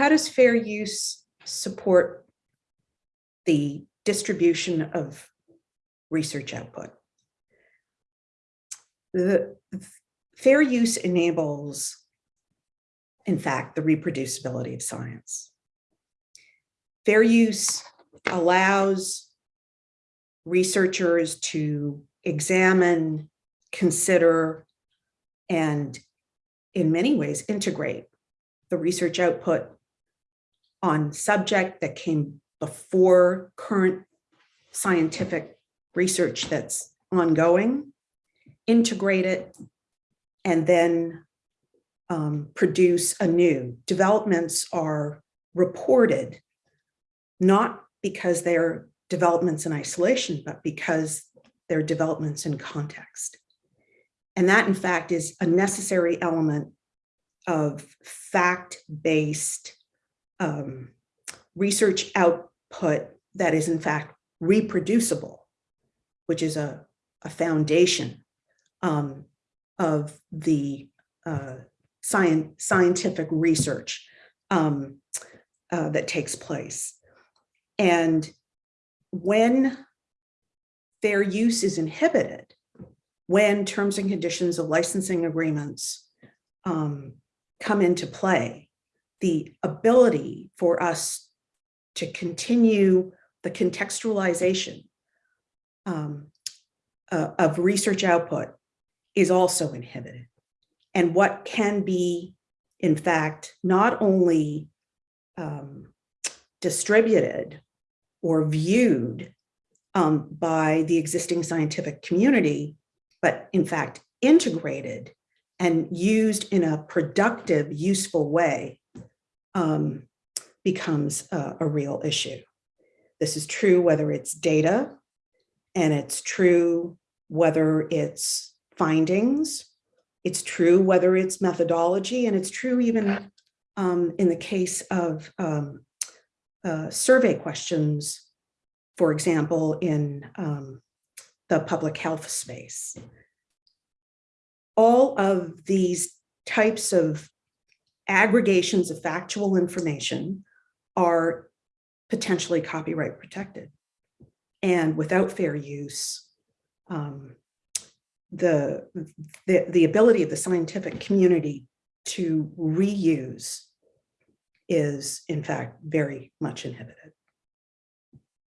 how does fair use support the distribution of research output? The fair use enables, in fact, the reproducibility of science. Fair use allows researchers to examine, consider, and in many ways integrate the research output on subject that came before current scientific research that's ongoing, integrate it, and then um, produce anew. Developments are reported not because they're developments in isolation, but because they're developments in context. And that, in fact, is a necessary element of fact-based um, research output that is, in fact, reproducible, which is a, a foundation um, of the uh, science, scientific research um, uh, that takes place. And when fair use is inhibited, when terms and conditions of licensing agreements um, come into play, the ability for us to continue the contextualization um, uh, of research output is also inhibited. And what can be, in fact, not only um, distributed or viewed um, by the existing scientific community, but in fact integrated and used in a productive, useful way um, becomes a, a real issue. This is true whether it's data and it's true whether it's findings, it's true whether it's methodology, and it's true even um, in the case of um, uh, survey questions, for example, in um, the public health space. All of these types of aggregations of factual information are potentially copyright protected. And without fair use, um, the, the, the ability of the scientific community to reuse is in fact very much inhibited.